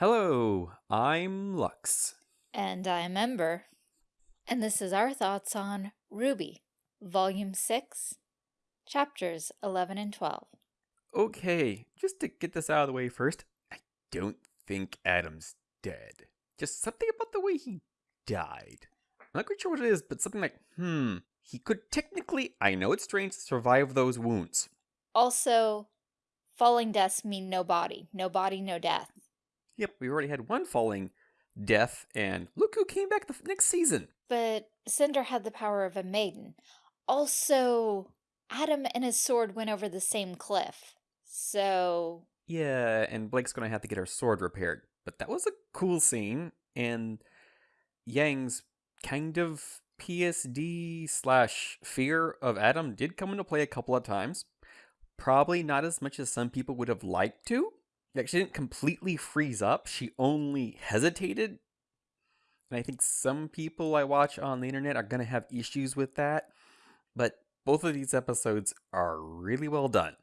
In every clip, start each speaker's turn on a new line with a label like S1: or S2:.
S1: Hello, I'm Lux.
S2: And I'm Ember. And this is our thoughts on RWBY, Volume 6, Chapters 11 and 12.
S1: Okay, just to get this out of the way first, I don't think Adam's dead. Just something about the way he died. I'm not quite sure what it is, but something like, hmm, he could technically, I know it's strange, survive those wounds.
S2: Also, falling deaths mean no body. No body, no death.
S1: Yep, we already had one falling death, and look who came back the next season.
S2: But Cinder had the power of a maiden. Also, Adam and his sword went over the same cliff. So...
S1: Yeah, and Blake's gonna have to get her sword repaired. But that was a cool scene, and Yang's kind of PSD slash fear of Adam did come into play a couple of times. Probably not as much as some people would have liked to. Like, she didn't completely freeze up, she only hesitated. And I think some people I watch on the internet are going to have issues with that. But both of these episodes are really well done.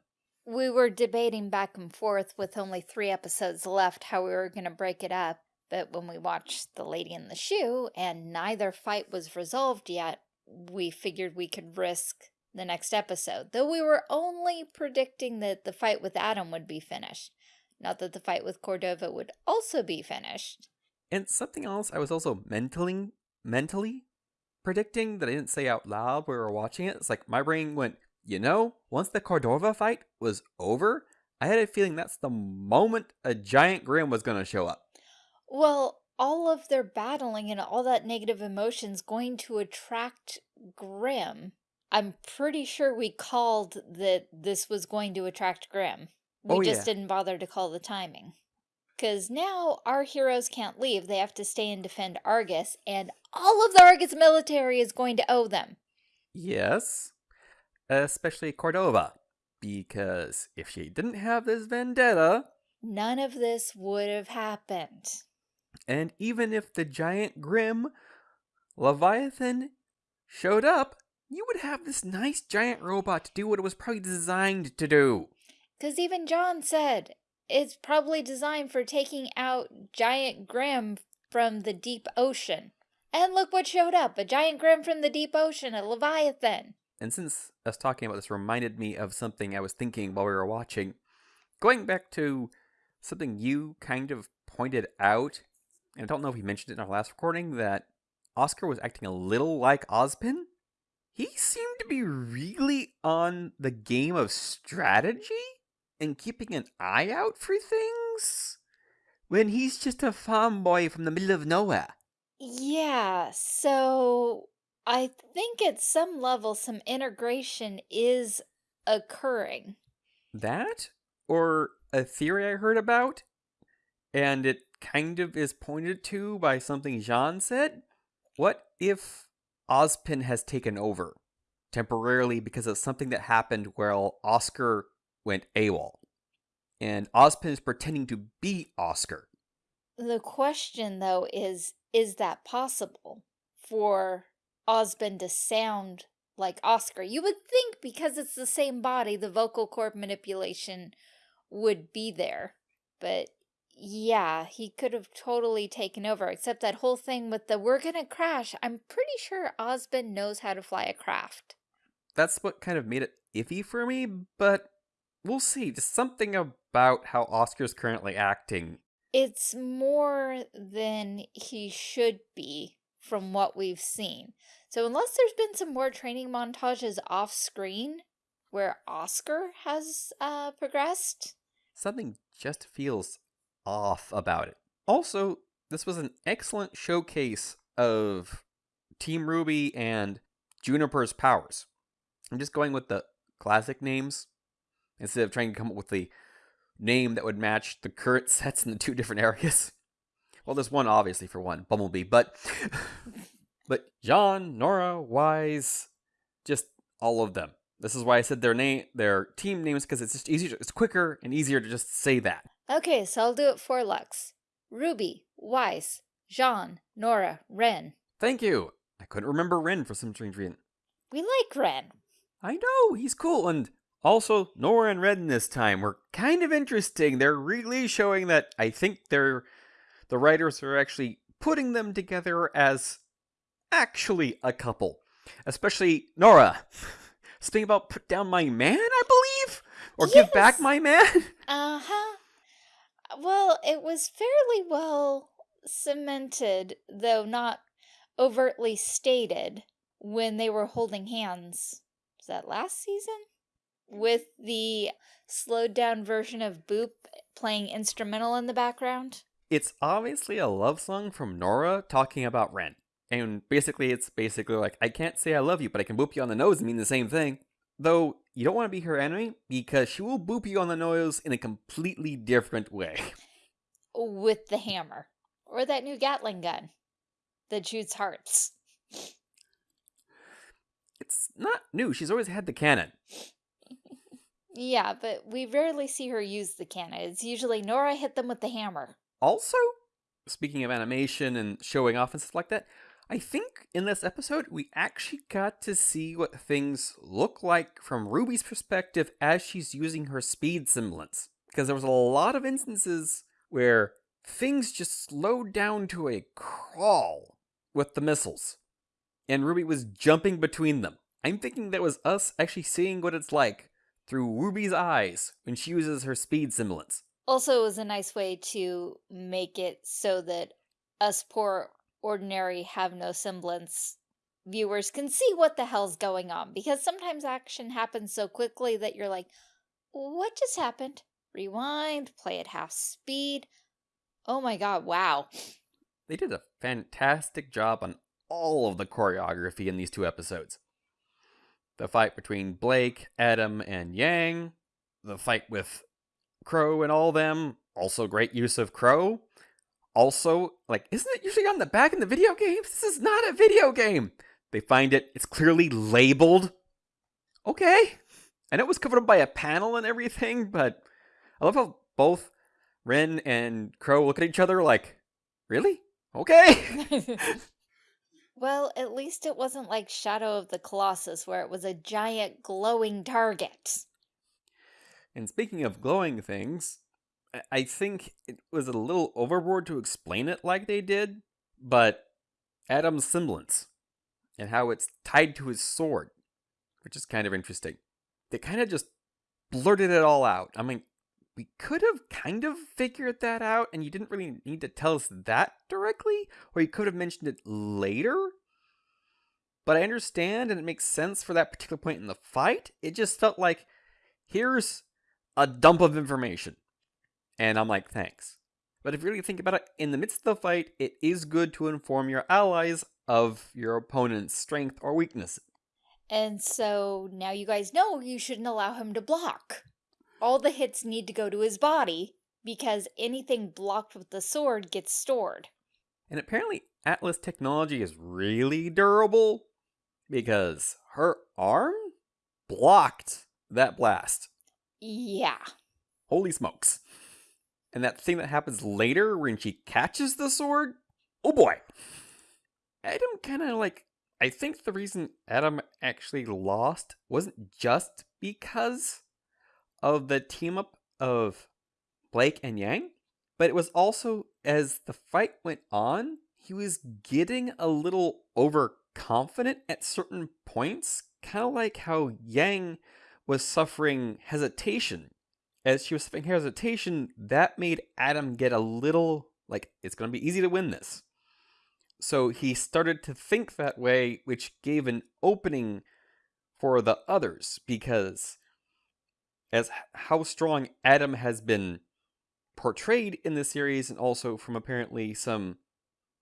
S2: We were debating back and forth with only three episodes left how we were going to break it up. But when we watched The Lady in the Shoe and neither fight was resolved yet, we figured we could risk the next episode. Though we were only predicting that the fight with Adam would be finished. Not that the fight with Cordova would also be finished.
S1: And something else I was also mentally mentally predicting that I didn't say out loud when we were watching it. It's like my brain went, you know, once the Cordova fight was over, I had a feeling that's the moment a giant Grimm was going to show up.
S2: Well, all of their battling and all that negative emotions going to attract Grimm. I'm pretty sure we called that this was going to attract Grimm. Oh, we
S1: Oh,
S2: just
S1: yeah.
S2: didn't bother to call the timing. Because now our heroes can't leave. They have to stay and defend Argus, and all of the Argus military is going to owe them.
S1: Yes, especially Cordova, because if she didn't have this vendetta,
S2: None of this would have happened.
S1: and even if the giant Grimm Leviathan showed up, you would have this nice giant robot to do what it was probably designed to do.
S2: Because even Jaune said it's probably designed for taking out giant Grimm from the deep ocean. And look what showed up a giant Grimm from the deep ocean, a Leviathan.
S1: And since us talking about this reminded me of something I was thinking while we were watching, going back to something you kind of pointed out, and I don't know if you mentioned it in our last recording, that Oscar was acting a little like Ozpin. He seemed to be really on the game of strategy and keeping an eye out for things when he's just a farm boy from the middle of nowhere.
S2: Yeah, so I think at some level some integration is occurring.
S1: That or a theory I heard about, and it kind of is pointed to by something Jaune said. What if Ozpin has taken over temporarily because of something that happened while Oscar went AWOL? And Ozpin is pretending to be Oscar.
S2: The question, though, is is that possible for Osmond to sound like Oscar? You would think because it's the same body, the vocal cord manipulation would be there. But yeah, he could have totally taken over, except that whole thing with the we're gonna crash. I'm pretty sure Osmond knows how to fly a craft.
S1: That's what kind of made it iffy for me, but we'll see. Just something about how Oscar's currently acting
S2: It's more than he should be from what we've seen. So unless there's been some more training montages off screen where Oscar has uh, progressed,
S1: something just feels off about it. Also, this was an excellent showcase of Team RWBY and JNPR's powers. I'm just going with the classic names instead of trying to come up with the name that would match the current sets in the two different areas. Well, there's one obviously for one, Bumblebee, but but Jaune, Nora, Weiss, just all of them. This is why I said their name, their team names, because it's just easier. It's quicker and easier to just say that.
S2: Okay, so I'll do it for Lux. Ruby, Weiss, Jaune, Nora, Ren.
S1: Thank you. I couldn't remember Ren for some strange reason.
S2: We like Ren.
S1: I know he's cool, and also Nora and Ren this time were kind of interesting. They're really showing that I think they're the writers are actually putting them together as actually a couple. Especially Nora. Speaking about put down my man, I believe? Or give back my man?
S2: Uh huh. Well, it was fairly well cemented, though not overtly stated, when they were holding hands. Was that last season? With the slowed down version of Boop playing instrumental in the background?
S1: It's obviously a love song from Nora talking about Ren. And basically, it's basically like, I can't say I love you, but I can boop you on the nose and mean the same thing. Though, you don't want to be her enemy because she will boop you on the nose in a completely different way.
S2: With the hammer. Or that new Gatling gun that shoots hearts.
S1: It's not new, she's always had the cannon.
S2: Yeah, but we rarely see her use the cannon. It's usually Nora hit them with the hammer.
S1: Also, speaking of animation and showing off and stuff like that, I think in this episode we actually got to see what things look like from Ruby's perspective as she's using her speed semblance. Because there was a lot of instances where things just slowed down to a crawl with the missiles. And Ruby was jumping between them. I'm thinking that was us actually seeing what it's like through Ruby's eyes when she uses her speed semblance.
S2: Also, it was a nice way to make it so that us poor, ordinary, have no semblance viewers can see what the hell's going on. Because sometimes action happens so quickly that you're like, what just happened? Rewind, play at half speed. Oh my god, wow.
S1: They did a fantastic job on all of the choreography in these two episodes. The fight between Blake, Adam, and Yang, the fight with Qrow and all them, also great use of Qrow. Also, like, isn't it usually on the back in the video games? This is not a video game. They find it, it's clearly labeled. Okay. And it was covered up by a panel and everything, but I love how both Ren and Qrow look at each other like, really? Okay.
S2: well, at least it wasn't like Shadow of the Colossus where it was a giant glowing target.
S1: And speaking of glowing things, I- think it was a little overboard to explain it like they did, but Adam's semblance and how it's tied to his sword, which is kind of interesting. They kind of just blurted it all out. I mean, we could have kind of figured that out, and you didn't really need to tell us that directly, or you could have mentioned it later. But I understand, and it makes sense for that particular point in the fight. It just felt like here's a dump of information. And I'm like, thanks. But if you really think about it, in the midst of the fight, it is good to inform your allies of your opponent's strength or weakness.
S2: And so now you guys know you shouldn't allow him to block. All the hits need to go to his body because anything blocked with the sword gets stored.
S1: And apparently, Atlas technology is really durable because her arm blocked that blast.
S2: Yeah.
S1: Holy smokes. And that thing that happens later when she catches the sword, oh boy. Adam kind of like, I think the reason Adam actually lost wasn't just because of the team up of Blake and Yang, but it was also as the fight went on, he was getting a little overconfident at certain points, kind of like how Yang was suffering hesitation. As she was suffering hesitation, that made Adam get a little like, it's going to be easy to win this. So he started to think that way, which gave an opening for the others because as how strong Adam has been portrayed in the series and also from apparently some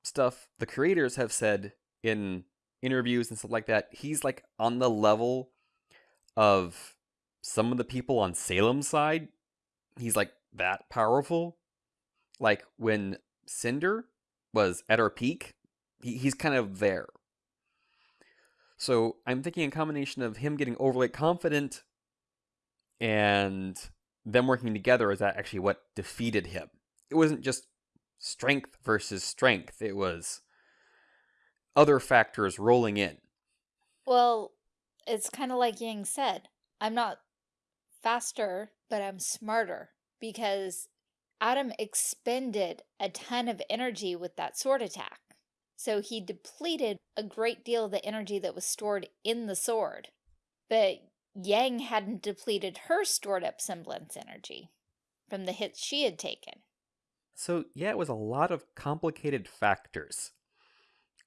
S1: stuff the creators have said in interviews and stuff like that, he's like on the level of some of the people on Salem's side. He's like that powerful. Like when Cinder was at her peak, he, he's kind of there. So I'm thinking a combination of him getting overly confident and them working together is actually what defeated him. It wasn't just strength versus strength, it was other factors rolling in.
S2: Well, it's kind of like Yang said I'm not faster, but I'm smarter because Adam expended a ton of energy with that sword attack. So he depleted a great deal of the energy that was stored in the sword. But Yang hadn't depleted her stored up semblance energy from the hits she had taken.
S1: So, yeah, it was a lot of complicated factors.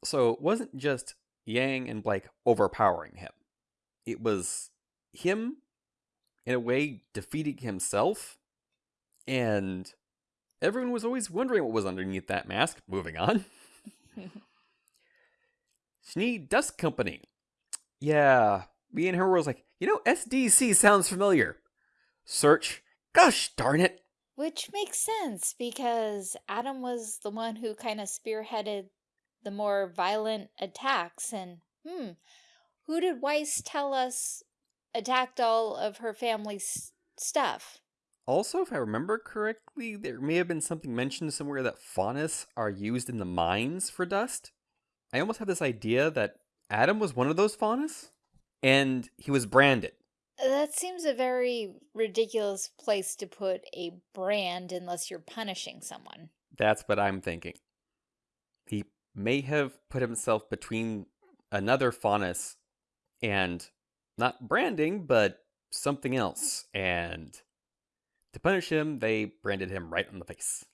S1: So, it wasn't just Yang and Blake overpowering him, it was him, in a way, defeating himself. And everyone was always wondering what was underneath that mask. Moving on. Schnee Dust Company. Yeah, me and her was like, you know, SDC sounds familiar. Search. Gosh darn it.
S2: Which makes sense because Adam was the one who kind of spearheaded the more violent attacks. And, hmm, who did Weiss tell us attacked all of her family's stuff?
S1: Also, if I remember correctly, there may have been something mentioned somewhere that faunus are used in the mines for dust. I almost have this idea that Adam was one of those faunus, and he was branded.
S2: That seems a very ridiculous place to put a brand unless you're punishing someone.
S1: That's what I'm thinking. He may have put himself between another faunus and not branding, but something else, and to punish him, they branded him right on the face.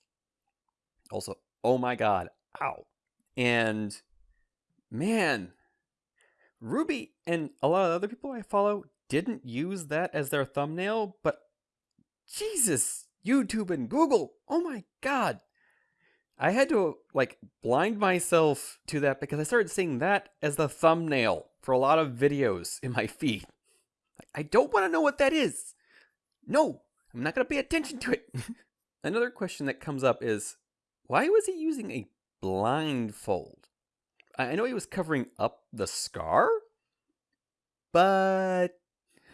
S1: Also, oh my god, ow. And man, Ruby and a lot of other people I follow didn't use that as their thumbnail, but Jesus, YouTube and Google, oh my god. I had to like blind myself to that because I started seeing that as the thumbnail for a lot of videos in my feed. I don't want to know what that is. No, I'm not going to pay attention to it. Another question that comes up is why was he using a blindfold? I know he was covering up the scar, but.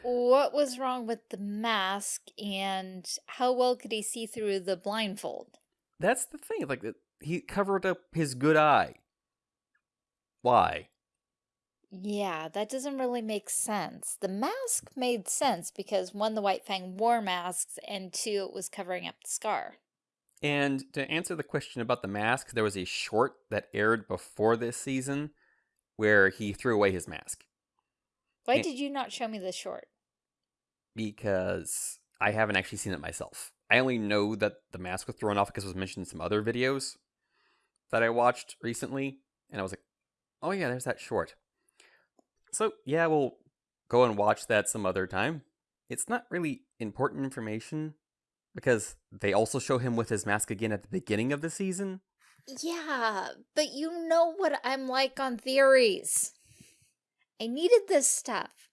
S2: What was wrong with the mask and how well could he see through the blindfold?
S1: That's the thing. Like, he covered up his good eye. Why?
S2: Yeah, that doesn't really make sense. The mask made sense because one, the White Fang wore masks, and two, it was covering up the scar.
S1: And to answer the question about the mask, there was a short that aired before this season where he threw away his mask.
S2: Why and did you not show me the short?
S1: Because I haven't actually seen it myself. I only know that the mask was thrown off because it was mentioned in some other videos that I watched recently, and I was like, oh yeah, there's that short. So, yeah, we'll go and watch that some other time. It's not really important information because they also show him with his mask again at the beginning of the season.
S2: Yeah, but you know what I'm like on theories. I needed this stuff.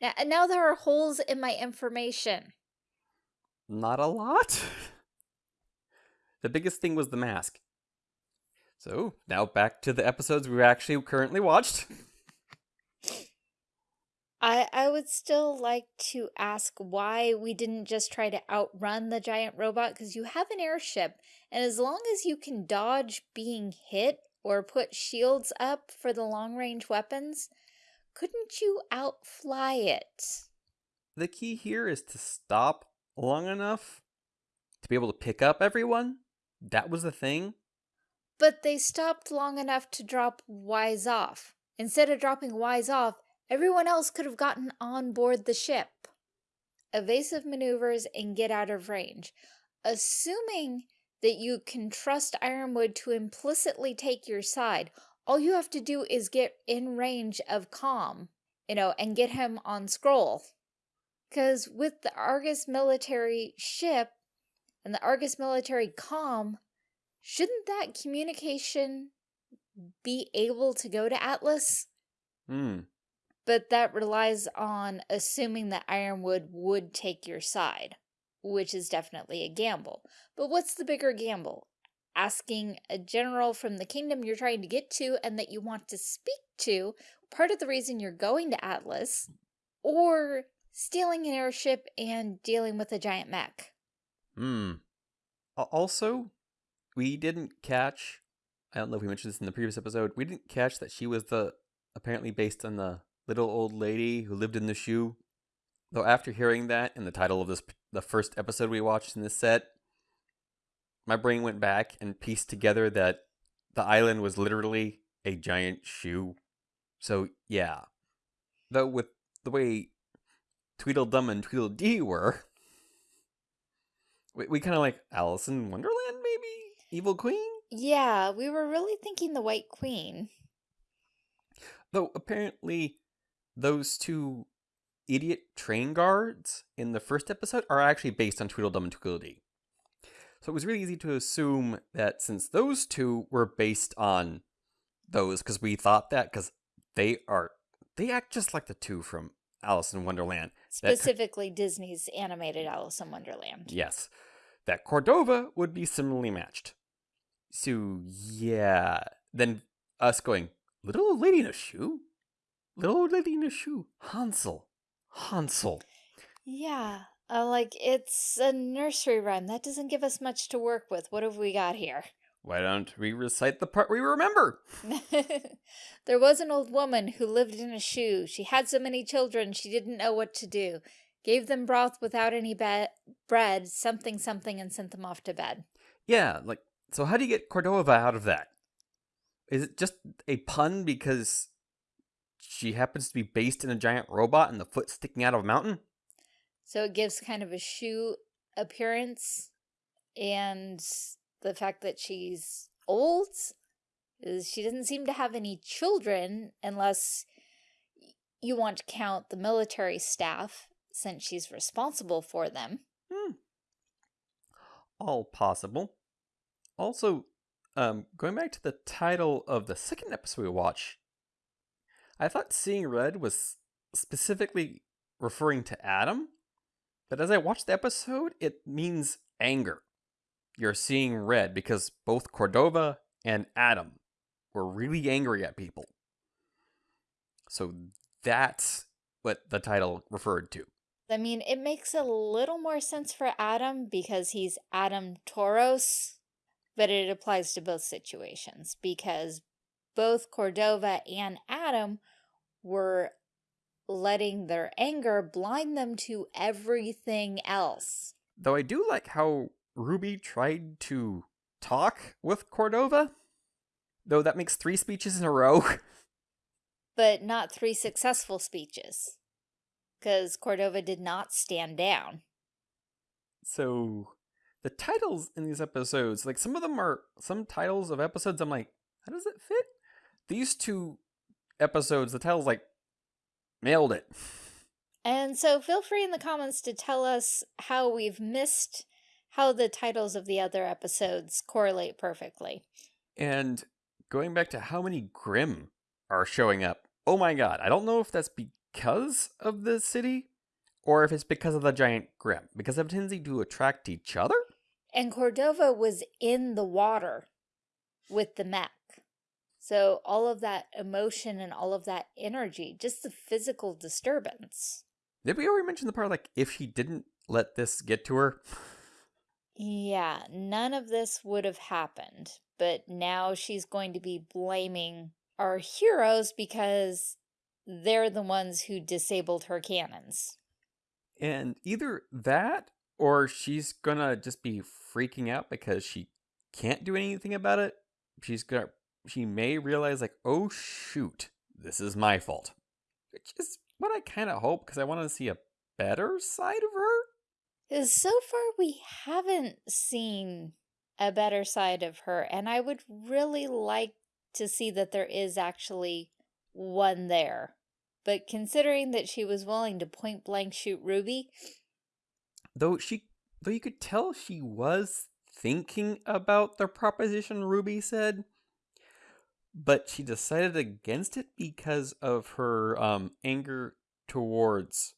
S2: Now, now there are holes in my information.
S1: Not a lot. the biggest thing was the mask. So, now back to the episodes we've actually currently watched.
S2: I, I would still like to ask why we didn't just try to outrun the giant robot because you have an airship and as long as you can dodge being hit or put shields up for the long-range weapons, couldn't you outfly it?
S1: The key here is to stop long enough to be able to pick up everyone. That was the thing.
S2: But they stopped long enough to drop Weiss off. Instead of dropping Weiss off, Everyone else could have gotten on board the ship. Evasive maneuvers and get out of range. Assuming that you can trust Ironwood to implicitly take your side, all you have to do is get in range of Calm, you know, and get him on scroll. Because with the Argus military ship and the Argus military Calm, shouldn't that communication be able to go to Atlas?
S1: Hmm
S2: but that relies on assuming that Ironwood would take your side, which is definitely a gamble. But what's the bigger gamble? Asking a general from the kingdom you're trying to get to and that you want to speak to, part of the reason you're going to Atlas, or stealing an airship and dealing with a giant mech.
S1: Hmm. Also, we didn't catch, I don't know if we mentioned this in the previous episode, we didn't catch that she was the, apparently based on the little old lady who lived in the shoe. Though after hearing that in the title of this the first episode we watched in this set, my brain went back and pieced together that the island was literally a giant shoe. So yeah. Though with the way Tweedledum and Tweedledee were, we, we kind of like Alice in Wonderland, maybe? Evil Queen?
S2: Yeah, we were really thinking the White Queen.
S1: Though apparently those two idiot train guards in the first episode are actually based on Tweedledum and Tweedledee. So it was really easy to assume that since those two were based on those, because we thought that, because they are, they act just like the two from Alice in Wonderland.
S2: Specifically, Disney's animated Alice in Wonderland.
S1: Yes. That Cordova would be similarly matched. So, yeah. Then us going, Little old lady in a shoe? Little old lady in a shoe? Hansel. Hansel.
S2: Yeah, uh, like it's a nursery rhyme. That doesn't give us much to work with. What have we got here?
S1: Why don't we recite the part we remember?
S2: there was an old woman who lived in a shoe. She had so many children she didn't know what to do. Gave them broth without any bread, something something, and sent them off to bed.
S1: Yeah, like, so how do you get Cordova out of that? Is it just a pun because she happens to be based in a giant robot and the foot sticking out of a mountain?
S2: So it gives kind of a shoe appearance, and the fact that she's old is she doesn't seem to have any children unless you want to count the military staff since she's responsible for them.
S1: Hmm. All possible. Also, um, going back to the title of the second episode we watched, I thought seeing red was specifically referring to Adam, but as I watched the episode, it means anger. You're seeing red because both Cordova and Adam were really angry at people. So that's what the title referred to.
S2: I mean, it makes a little more sense for Adam because he's Adam Taurus, but it applies to both situations because both Cordova and Adam were letting their anger blind them to everything else.
S1: Though I do like how Ruby tried to talk with Cordova. Though that makes three speeches in a row.
S2: But not three successful speeches because Cordova did not stand down.
S1: so the titles in these episodes, like some of them are some titles of episodes, I'm like, how does it fit? These two episodes, the titles like nailed it.
S2: And so feel free in the comments to tell us how we've missed how the titles of the other episodes correlate perfectly.
S1: And going back to how many Grimm are showing up, oh my god, I don't know if that's because of the city or if it's because of the giant Grimm, because of tendency to attract each other.
S2: And Cordova was in the water with the mech. So all of that emotion and all of that energy, just the physical disturbance.
S1: Did we already mention the part like if she didn't let this get to her?
S2: Yeah, none of this would have happened. But now she's going to be blaming our heroes because they're the ones who disabled her cannons.
S1: And either that or she's gonna just be freaking out because she can't do anything about it. She's gonna she may realize like, oh shoot, this is my fault. Which is what I kinda hope because I want to see a better side of her.
S2: Because so far we haven't seen a better side of her, and I would really like to see that there is actually one there. But considering that she was willing to point blank shoot Ruby,
S1: Though she though you could tell she was thinking about the proposition Ruby said, but she decided against it because of her um, anger towards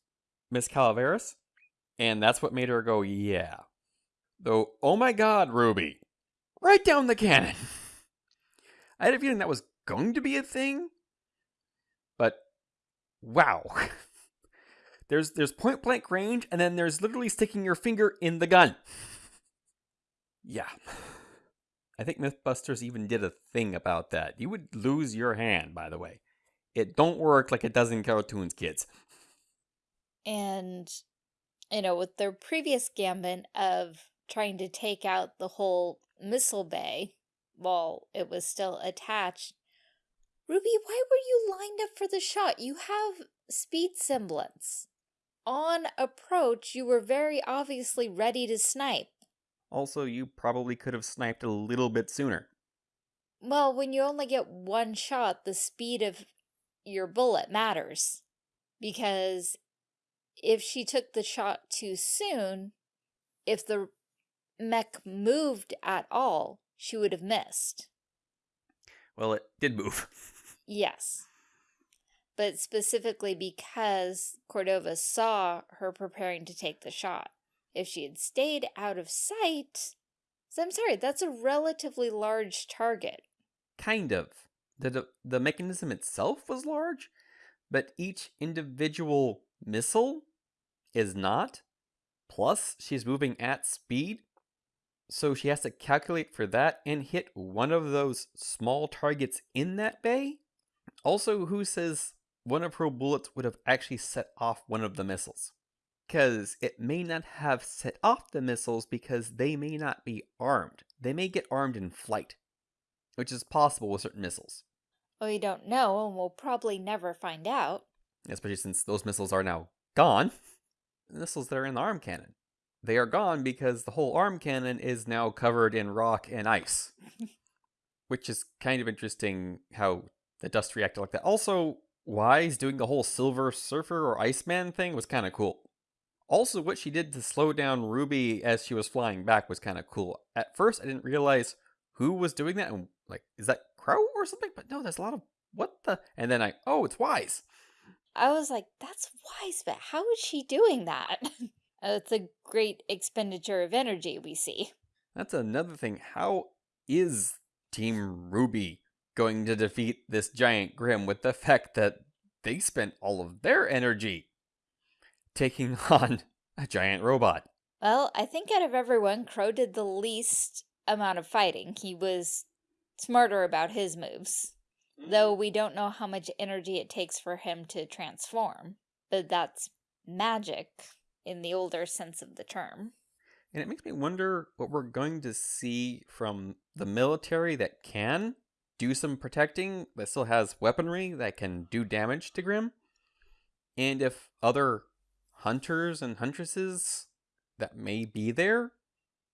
S1: Miss Calaveras, and that's what made her go, yeah. Though, oh my god, Ruby, right down the cannon. I had a feeling that was going to be a thing, but wow. there's there's point blank range, and then there's literally sticking your finger in the gun. Yeah. I think Mythbusters even did a thing about that. You would lose your hand, by the way. It don't work like it does in cartoons, kids.
S2: and, you know, with their previous gambit of trying to take out the whole missile bay while it was still attached. Ruby, why were you lined up for the shot? You have speed semblance. On approach, you were very obviously ready to snipe.
S1: Also, you probably could have sniped a little bit sooner.
S2: Well, when you only get one shot, the speed of your bullet matters. Because if she took the shot too soon, if the mech moved at all, she would have missed.
S1: Well, it did move.
S2: yes. But specifically because Cordova saw her preparing to take the shot. If she had stayed out of sight, so I'm sorry, that's a relatively large target.
S1: Kind of. The, the mechanism itself was large, but each individual missile is not. Plus, she's moving at speed, so she has to calculate for that and hit one of those small targets in that bay. Also, who says one of her bullets would have actually set off one of the missiles? Because it may not have set off the missiles because they may not be armed. They may get armed in flight, which is possible with certain missiles.
S2: Well, we don't know, and we'll probably never find out.
S1: Especially since those missiles are now gone. The missiles that are in the arm cannon. They are gone because the whole arm cannon is now covered in rock and ice. which is kind of interesting how the dust reacted like that. Also, Weiss doing the whole Silver Surfer or Iceman thing was kind of cool. Also, what she did to slow down Ruby as she was flying back was kind of cool. At first, I didn't realize who was doing that. And like, is that Qrow or something? But no, there's a lot of what the. And then I, oh, it's Weiss.
S2: I was like, that's Weiss, but how is she doing that? Uh, it's a great expenditure of energy we see.
S1: That's another thing. How is Team RWBY going to defeat this giant Grimm with the fact that they spent all of their energy taking on a giant robot.
S2: Well, I think out of everyone, Qrow did the least amount of fighting. He was smarter about his moves. Though mm. we don't know how much energy it takes for him to transform. But that's magic in the older sense of the term.
S1: And it makes me wonder what we're going to see from the military that can do some protecting, that still has weaponry that can do damage to Grimm. And if other hunters and huntresses that may be there?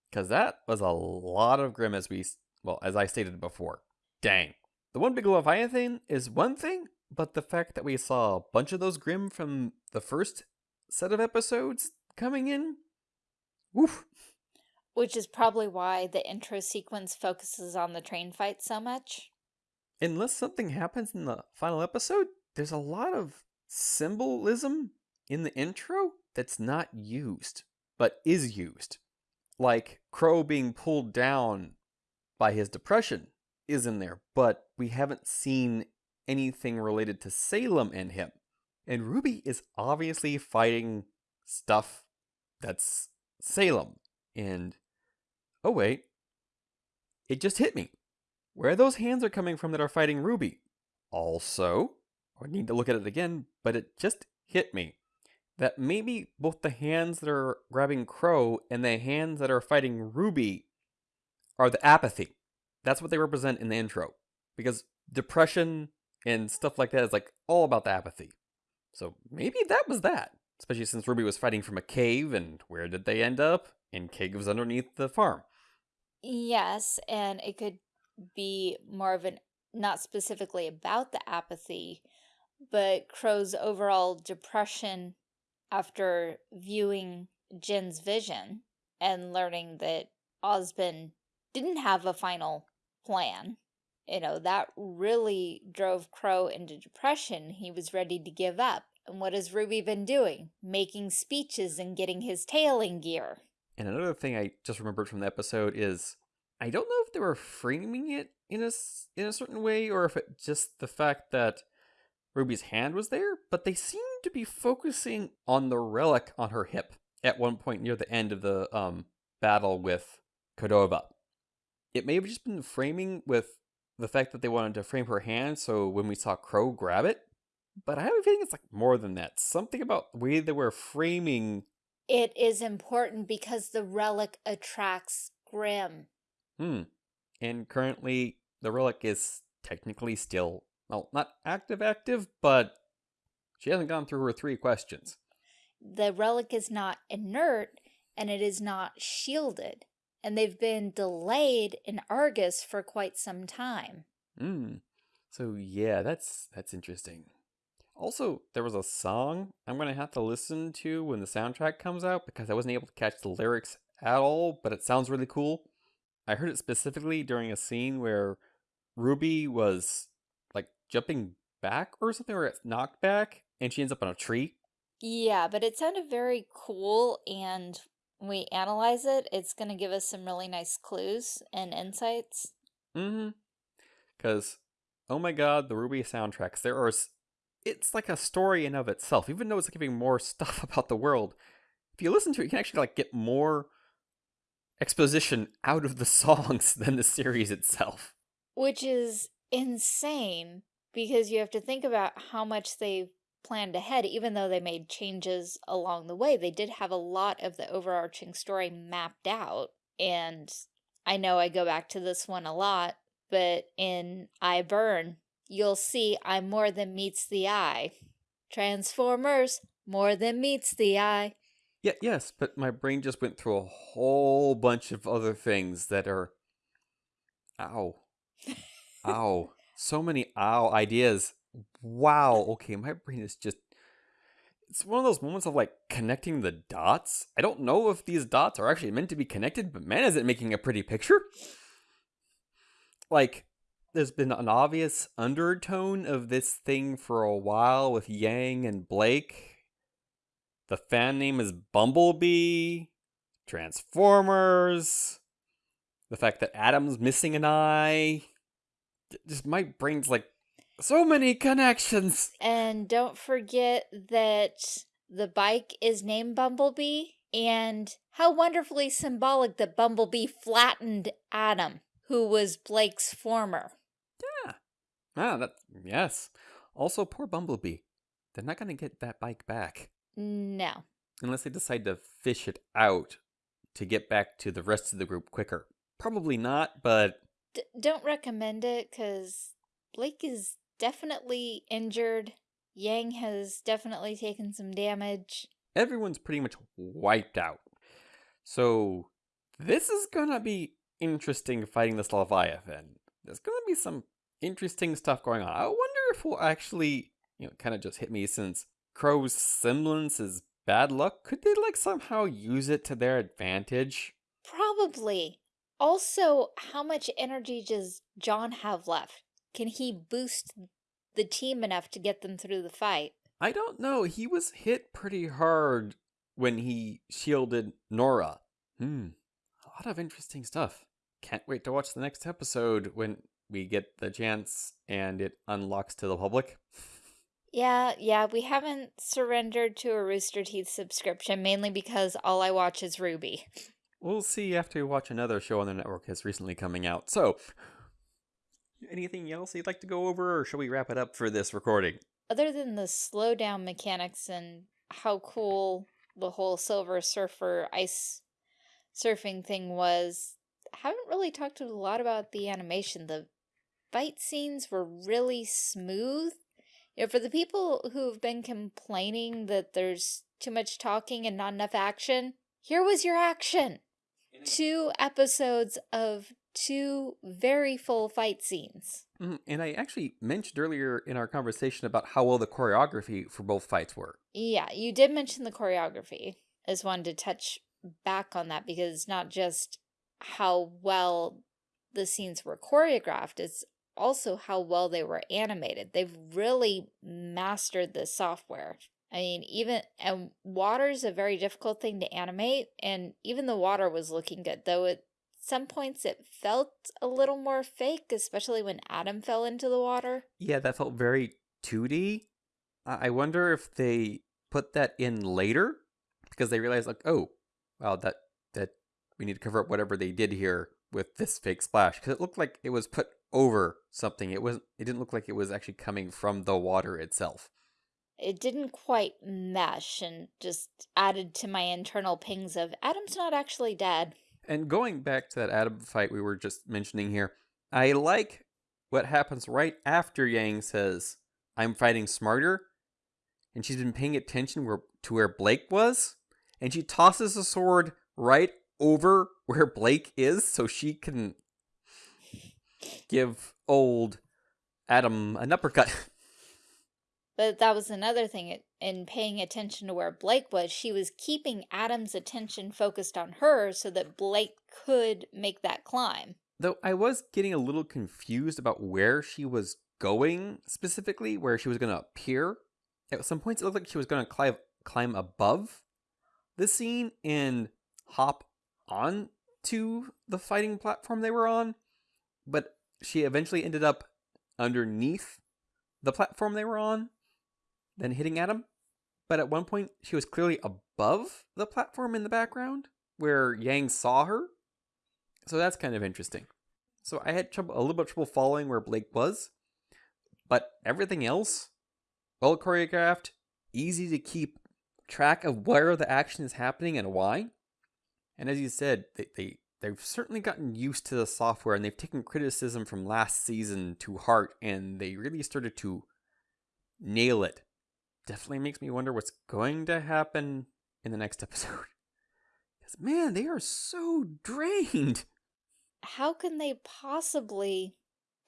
S1: Because that was a lot of Grimm as we, well, as I stated before. Dang. The one big Leviathan is one thing, but the fact that we saw a bunch of those Grimm from the first set of episodes coming in, woof.
S2: Which is probably why the intro sequence focuses on the train fight so much.
S1: Unless something happens in the final episode, there's a lot of symbolism in the intro that's not used, but is used. Like Qrow being pulled down by his depression is in there, but we haven't seen anything related to Salem and him. And Ruby is obviously fighting stuff that's Salem. And oh wait, it just hit me. Where those hands are coming from that are fighting Ruby. Also, I need to look at it again, but it just hit me that maybe both the hands that are grabbing Qrow and the hands that are fighting Ruby are the apathy. That's what they represent in the intro. Because depression and stuff like that is like all about the apathy. So maybe that was that. Especially since Ruby was fighting from a cave, and where did they end up? In caves underneath the farm.
S2: Yes, and it could be more of an, not specifically about the apathy, but Qrow's overall depression after viewing Jinn's vision and learning that Ozpin didn't have a final plan. You know, that really drove Qrow into depression. He was ready to give up. And what has Ruby been doing? Making speeches and getting his tail in gear.
S1: And another thing I just remembered from the episode is I don't know if they were framing it in a, in a certain way or if it just the fact that Ruby's hand was there, but they seem to be focusing on the relic on her hip at one point near the end of the um, battle with Cordova. It may have just been framing with the fact that they wanted to frame her hand so when we saw Qrow grab it, but I have a feeling it's like more than that. Something about the way they were framing
S2: It is important because the relic attracts Grimm.
S1: Hmm. And currently, the relic is technically still, well, not active active, but she hasn't gone through her three questions.
S2: The relic is not inert, and it is not shielded. And they've been delayed in Argus for quite some time.
S1: Hmm. So yeah, that's that's interesting. Also, there was a song I'm gonna have to listen to when the soundtrack comes out because I wasn't able to catch the lyrics at all, but it sounds really cool. I heard it specifically during a scene where Ruby was like jumping back or something, or it's knocked back, and she ends up on a tree.
S2: Yeah, but it sounded very cool, and we analyze it, it's going to give us some really nice clues and insights.
S1: Mm-hmm. Because, oh my god, the RWBY soundtracks, there are... It's like a story in of itself, even though it's giving more stuff about the world. If you listen to it, you can actually like get more exposition out of the songs than the series itself.
S2: Which is insane, because you have to think about how much they planned ahead, even though they made changes along the way. They did have a lot of the overarching story mapped out, and I know I go back to this one a lot, but in I Burn, you'll see I'm more than meets the eye. Transformers, more than meets the eye.
S1: Yeah, yes, but my brain just went through a whole bunch of other things that are. Ow. ow. So many ow ideas. Wow. Okay, my brain is just. It's one of those moments of like connecting the dots. I don't know if these dots are actually meant to be connected, but man, is it making a pretty picture. Like, there's been an obvious undertone of this thing for a while with Yang and Blake the fan name is Bumblebee, Transformers, the fact that Adam's missing an eye. Just my brain's like, so many connections.
S2: And don't forget that the bike is named Bumblebee, and how wonderfully symbolic that Bumblebee flattened Adam, who was Blake's former.
S1: Yeah. Ah, that, yes. Also, poor Bumblebee. They're not going to get that bike back.
S2: No.
S1: Unless they decide to fish it out to get back to the rest of the group quicker. Probably not, but...
S2: D don't recommend it, because Blake is definitely injured. Yang has definitely taken some damage.
S1: Everyone's pretty much wiped out. So, this is gonna be interesting fighting this Leviathan. There's gonna be some interesting stuff going on. I wonder if we'll actually, you know, kind of just hit me since Qrow's semblance is bad luck, could they like somehow use it to their advantage?
S2: Probably. Also, how much energy does Jaune have left? Can he boost the team enough to get them through the fight?
S1: I don't know. He was hit pretty hard when he shielded Nora. Hmm. A lot of interesting stuff. Can't wait to watch the next episode when we get the chance and it unlocks to the public.
S2: Yeah, yeah, we haven't surrendered to a Rooster Teeth subscription, mainly because all I watch is RWBY.
S1: We'll see after we watch another show on the network that's recently coming out. So, anything else you'd like to go over, or shall we wrap it up for this recording?
S2: Other than the slowdown mechanics and how cool the whole Silver Surfer ice surfing thing was, I haven't really talked a lot about the animation. The fight scenes were really smooth you know, for the people who've been complaining that there's too much talking and not enough action, here was your action. Two episodes of two very full fight scenes.
S1: Mm, and I actually mentioned earlier in our conversation about how well the choreography for both fights were.
S2: Yeah, you did mention the choreography. I just wanted to touch back on that because it's not just how well the scenes were choreographed, it's also how well they were animated. They've really mastered the software. I mean, even, and water's a very difficult thing to animate, and even the water was looking good, though at some points it felt a little more fake, especially when Adam fell into the water.
S1: Yeah, that felt very 2D. I wonder if they put that in later, because they realized, like, oh, wow, that, that, we need to cover up whatever they did here with this fake splash, because it looked like it was put over something. It wasn't. It didn't look like it was actually coming from the water itself.
S2: It didn't quite mesh and just added to my internal pings of Adam's not actually dead.
S1: And going back to that Adam fight we were just mentioning here, I like what happens right after Yang says, I'm fighting smarter. And she's been paying attention where, to where Blake was. And she tosses the sword right over where Blake is so she can give old Adam an uppercut.
S2: But that was another thing in paying attention to where Blake was. She was keeping Adam's attention focused on her so that Blake could make that climb.
S1: Though I was getting a little confused about where she was going specifically, where she was going to appear. At some points, it looked like she was going to climb, climb above the scene and hop on to the fighting platform they were on. But she eventually ended up underneath the platform they were on then hitting Adam. But at one point, she was clearly above the platform in the background where Yang saw her. So that's kind of interesting. So I had trouble, a little bit of trouble following where Blake was. But everything else, well choreographed, easy to keep track of where the action is happening and why. And as you said, they, they, they've certainly gotten used to the software and they've taken criticism from last season to heart and they really started to nail it definitely makes me wonder what's going to happen in the next episode. Because, man, they are so drained.
S2: How can they possibly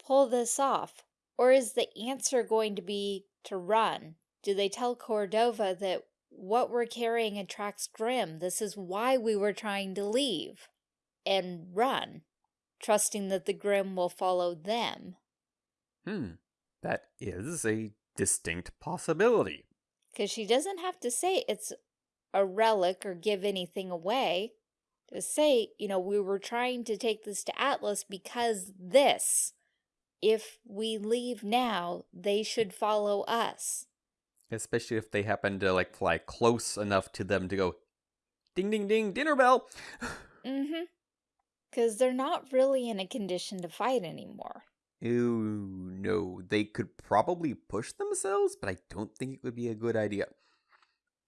S2: pull this off? Or is the answer going to be to run? Do they tell Cordova that what we're carrying attracts Grimm? This is why we were trying to leave. And run, trusting that the Grimm will follow them.
S1: Hmm, that is a distinct possibility.
S2: Because she doesn't have to say it's a relic or give anything away. To say, you know, we were trying to take this to Atlas because this. If we leave now, they should follow us.
S1: Especially if they happen to, like, fly close enough to them to go, ding, ding, ding, dinner bell.
S2: mm-hmm. Because they're not really in a condition to fight anymore.
S1: Ooh, no. They could probably push themselves, but I don't think it would be a good idea.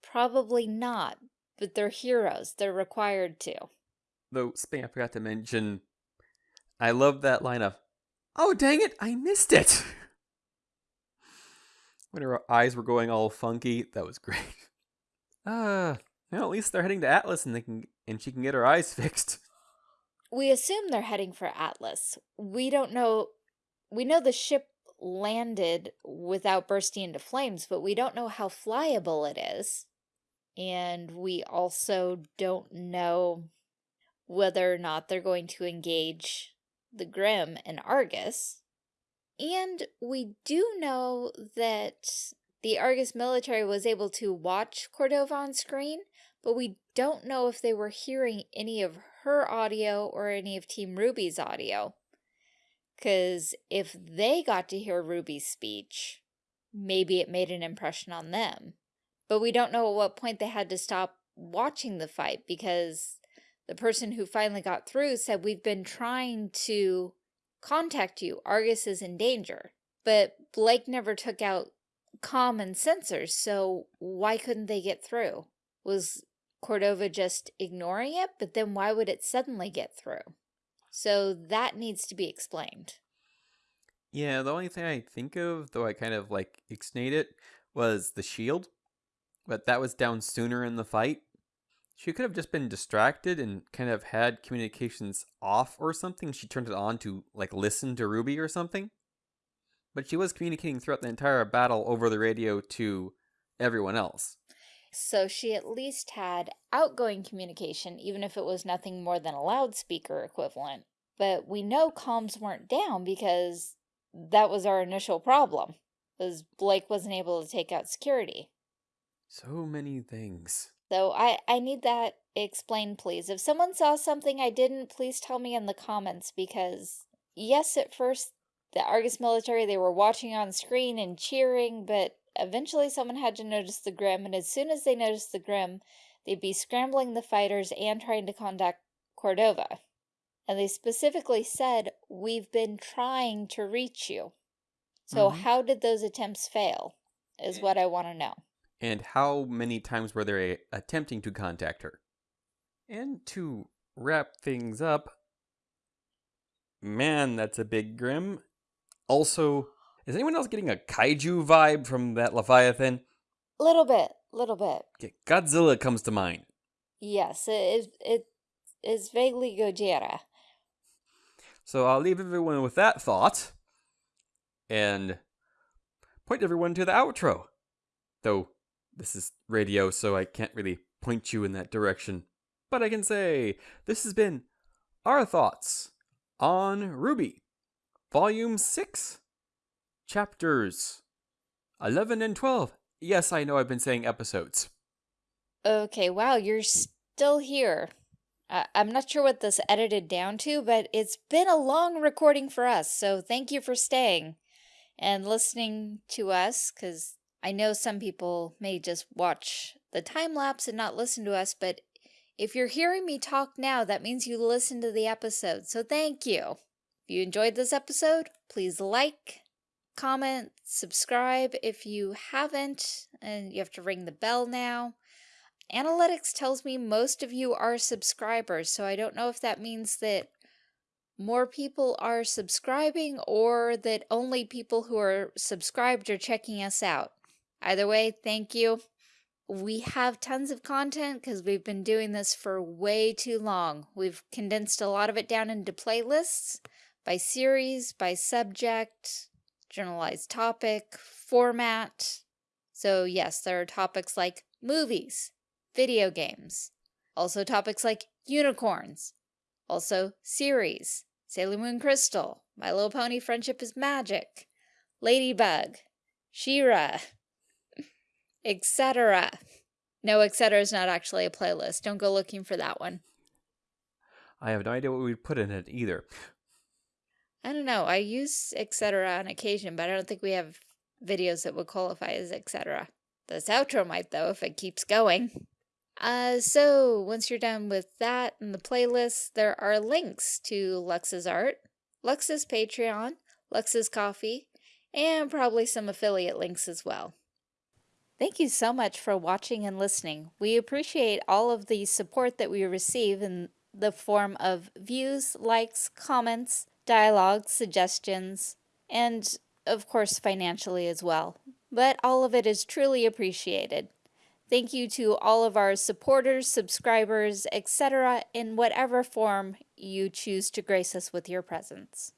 S2: Probably not, but they're heroes. They're required to.
S1: Though, something I forgot to mention, I love that line of, oh, dang it, I missed it. when her eyes were going all funky, that was great. Ah, uh, well, at least they're heading to Atlas and they can and she can get her eyes fixed.
S2: We assume they're heading for Atlas. We don't know we know the ship landed without bursting into flames, but we don't know how flyable it is. And we also don't know whether or not they're going to engage the Grimm and Argus. And we do know that the Argus military was able to watch Cordova on screen, but we don't know if they were hearing any of her audio or any of Team RWBY's audio. Because if they got to hear Ruby's speech, maybe it made an impression on them. But we don't know at what point they had to stop watching the fight because the person who finally got through said, we've been trying to contact you. Argus is in danger. But Blake never took out common sensors, so why couldn't they get through? Was Cordova just ignoring it? But then why would it suddenly get through? So that needs to be explained.
S1: Yeah, the only thing I think of, though I kind of like ixnayed it, was the shield. But that was down sooner in the fight. She could have just been distracted and kind of had communications off or something. She turned it on to like listen to Ruby or something. But she was communicating throughout the entire battle over the radio to everyone else.
S2: So she at least had outgoing communication, even if it was nothing more than a loudspeaker equivalent. But we know comms weren't down because that was our initial problem, was Blake wasn't able to take out security.
S1: So many things.
S2: So I, I need that explained, please. If someone saw something I didn't, please tell me in the comments because, yes, at first, the Argus military, they were watching on screen and cheering, but Eventually someone had to notice the Grimm, and as soon as they noticed the Grimm, they'd be scrambling the fighters and trying to contact Cordova. And they specifically said, we've been trying to reach you. So mm -hmm. how did those attempts fail? is what I want to know.
S1: And how many times were they attempting to contact her? And to wrap things up, man, that's a big Grimm. Also, is anyone else getting a kaiju vibe from that Leviathan?
S2: Little bit, little bit.
S1: Okay, Godzilla comes to mind.
S2: Yes, it it is vaguely Gojira.
S1: So I'll leave everyone with that thought and point everyone to the outro. Though this is radio, so I can't really point you in that direction. But I can say this has been our thoughts on RWBY, Volume 6, Chapters 11 and 12. Yes, I know I've been saying episodes.
S2: Okay, wow, you're still here. I- I'm not sure what this edited down to, but it's been a long recording for us, so thank you for staying and listening to us, because I know some people may just watch the time lapse and not listen to us, but if you're hearing me talk now, that means you listened to the episode, so thank you. If you enjoyed this episode, please like, comment, subscribe if you haven't, and you have to ring the bell now. Analytics tells me most of you are subscribers, so I don't know if that means that more people are subscribing or that only people who are subscribed are checking us out. Either way, thank you. We have tons of content because we've been doing this for way too long. We've condensed a lot of it down into playlists by series, by subject, generalized topic, format. So yes, there are topics like movies, video games, also topics like unicorns, also series, Sailor Moon Crystal, My Little Pony Friendship is Magic, Ladybug, She-Ra, etc. No, etc. is not actually a playlist. Don't go looking for that one.
S1: I have no idea what we'd put in it either.
S2: I don't know. I use etc. on occasion, but I don't think we have videos that would qualify as etc. This outro might, though, if it keeps going. Uh, so, once you're done with that and the playlist, there are links to Lux's art, Lux's Patreon, Lux's Ko-fi, and probably some affiliate links as well. Thank you so much for watching and listening. We appreciate all of the support that we receive in the form of views, likes, comments, dialogue, suggestions, and of course financially as well. But all of it is truly appreciated. Thank you to all of our supporters, subscribers, etc. in whatever form you choose to grace us with your presence.